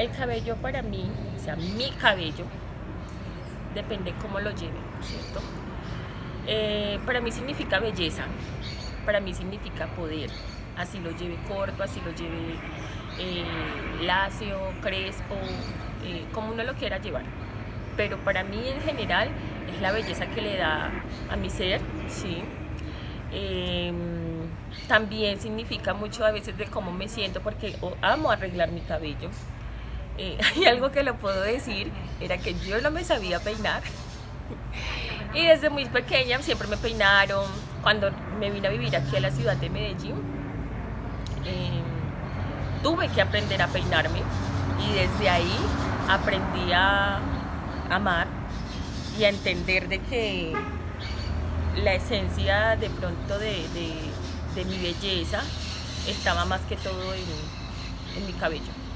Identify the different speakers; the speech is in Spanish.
Speaker 1: El cabello para mí, o sea, mi cabello, depende cómo lo lleve, ¿cierto? Eh, para mí significa belleza, para mí significa poder, así lo lleve corto, así lo lleve eh, lacio, crespo, eh, como uno lo quiera llevar. Pero para mí en general es la belleza que le da a mi ser, ¿sí? Em, también significa mucho a veces de cómo me siento porque amo arreglar mi cabello. Eh, hay algo que lo puedo decir, era que yo no me sabía peinar. Y desde muy pequeña siempre me peinaron. Cuando me vine a vivir aquí a la ciudad de Medellín, em, tuve que aprender a peinarme y desde ahí aprendí a amar y a entender de que la esencia de pronto de, mi belleza estaba más que todo en mi cabello.